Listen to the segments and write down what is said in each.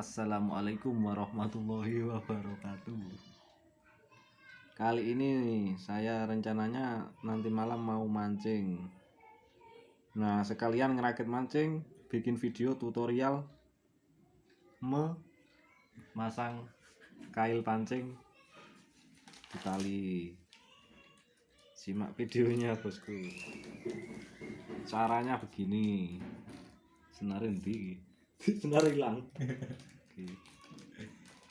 Assalamualaikum warahmatullahi wabarakatuh. Kali ini saya rencananya nanti malam mau mancing. Nah, sekalian ngerakit mancing, bikin video tutorial memasang kail pancing di tali. Simak videonya, bosku. Caranya begini. Senar endi? Senar hilang. Oke.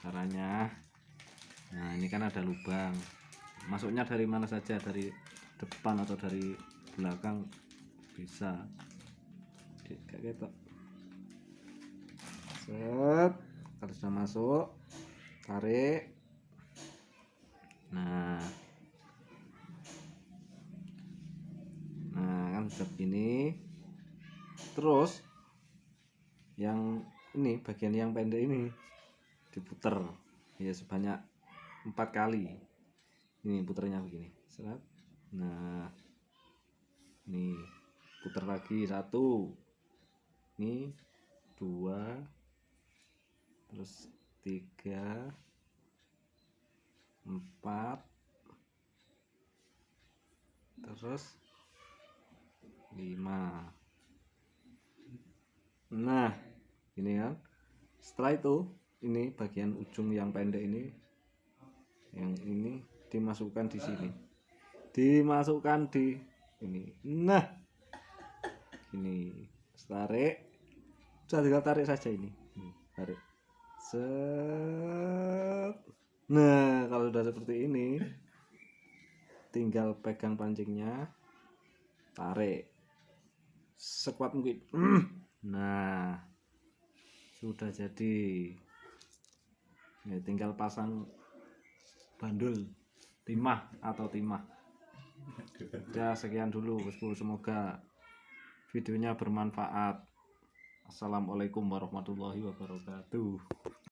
Caranya Nah, ini kan ada lubang. Masuknya dari mana saja, dari depan atau dari belakang bisa. Kayak gitu. Set, kalau sudah masuk, tarik. Nah. Nah, kan sudah begini. Terus yang ini bagian yang pendek ini diputer. Ya sebanyak empat kali. Ini puternya begini. Seret nah ini putar lagi. Satu. Ini dua. Terus tiga. Empat. Terus lima. Nah ini kan setelah itu ini bagian ujung yang pendek ini yang ini dimasukkan di sini. Dimasukkan di ini. Nah ini tarik. Sudah tinggal tarik saja Ini, tarik. Set. Nah kalau sudah seperti ini tinggal pegang pancingnya tarik. Sekuat mungkin. Nah sudah jadi. Ya, tinggal pasang bandul timah atau timah. Ya sekian dulu bosku semoga videonya bermanfaat. Assalamualaikum warahmatullahi wabarakatuh